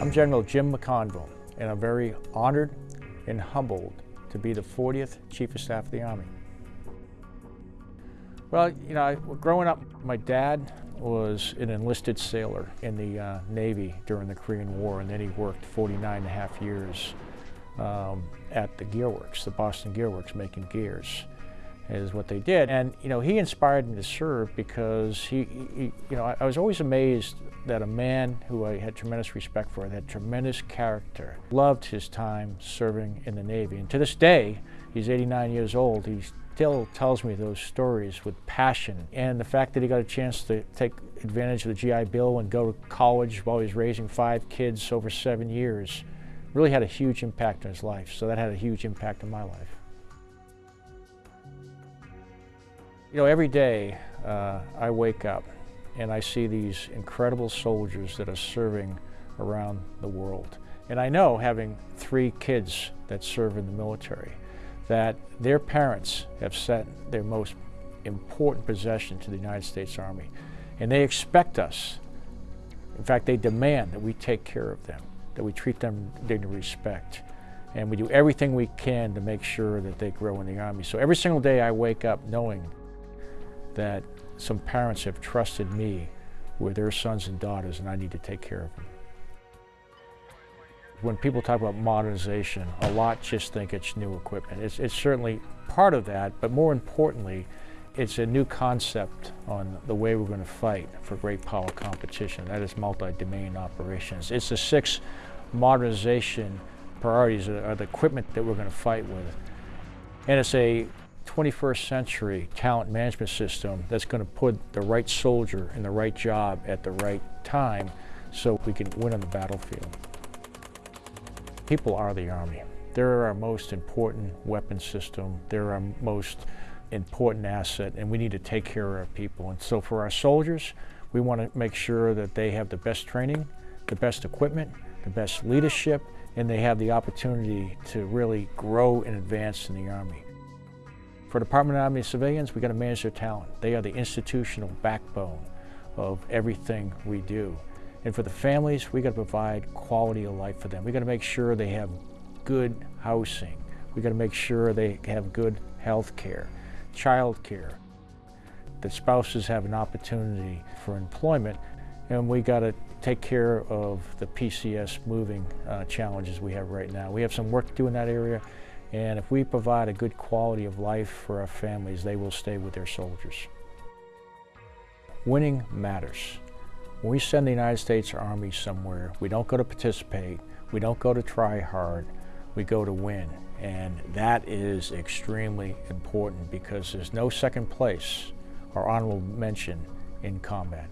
I'm General Jim McConville, and I'm very honored and humbled to be the 40th Chief of Staff of the Army. Well, you know, growing up, my dad was an enlisted sailor in the uh, Navy during the Korean War, and then he worked 49 and a half years um, at the Gearworks, the Boston Gearworks, making gears is what they did. And, you know, he inspired me to serve because he, he you know, I, I, was always amazed that a man who I had tremendous respect for, that had tremendous character, loved his time serving in the Navy. And to this day, he's 89 years old, he still tells me those stories with passion. And the fact that he got a chance to take advantage of the GI Bill and go to college while he was raising five kids over seven years really had a huge impact on his life. So that had a huge impact on my life. You know, every day uh, I wake up and I see these incredible soldiers that are serving around the world. And I know, having three kids that serve in the military, that their parents have sent their most important possession to the United States Army. And they expect us, in fact, they demand that we take care of them, that we treat them with dignity and respect. And we do everything we can to make sure that they grow in the Army. So every single day I wake up knowing that some parents have trusted me with their sons and daughters and I need to take care of them. When people talk about modernization, a lot just think it's new equipment. It's, it's certainly part of that, but more importantly, it's a new concept on the way we're going to fight for great power competition. That is multi-domain operations. It's the six modernization priorities of the equipment that we're going to fight with. And it's a 21st century talent management system that's going to put the right soldier in the right job at the right time so we can win on the battlefield. People are the Army. They're our most important weapon system. They're our most important asset and we need to take care of our people. And so for our soldiers, we want to make sure that they have the best training, the best equipment, the best leadership, and they have the opportunity to really grow and advance in the Army. For Department of Army civilians, we got to manage their talent. They are the institutional backbone of everything we do. And for the families, we got to provide quality of life for them. We got to make sure they have good housing. We got to make sure they have good health care, child care. That spouses have an opportunity for employment, and we got to take care of the PCS moving uh, challenges we have right now. We have some work to do in that area, and if we provide a good quality of life for our families, they will stay with their soldiers. Winning matters. When we send the United States Army somewhere, we don't go to participate, we don't go to try hard, we go to win. And that is extremely important because there's no second place or honorable mention in combat.